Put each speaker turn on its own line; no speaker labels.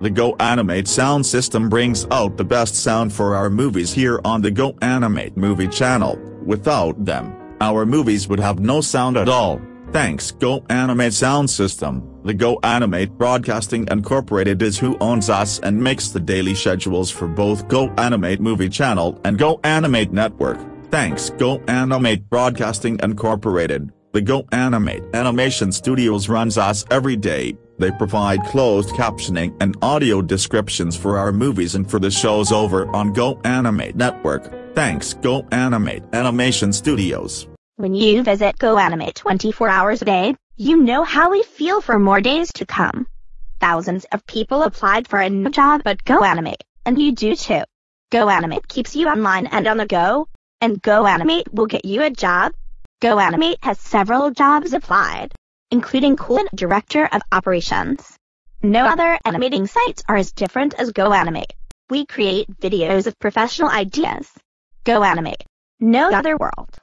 The Go Animate sound system brings out the best sound for our movies here on the Go Animate movie channel, without them, our movies would have no sound at all. Thanks Go Animate Sound System, the Go Animate Broadcasting Incorporated is who owns us and makes the daily schedules for both Go Animate Movie Channel and Go Animate Network. Thanks Go Animate Broadcasting Incorporated, the Go Animate Animation Studios runs us every day, they provide closed captioning and audio descriptions for our movies and for the shows over on Go Animate Network. Thanks Go Animate Animation Studios.
When you visit GoAnimate 24 hours a day, you know how we feel for more days to come. Thousands of people applied for a new job at GoAnimate, and you do too. GoAnimate keeps you online and on the go, and GoAnimate will get you a job. GoAnimate has several jobs applied, including Coolant Director of Operations. No other animating sites are as different as GoAnimate. We create videos of professional ideas. GoAnimate. No other world.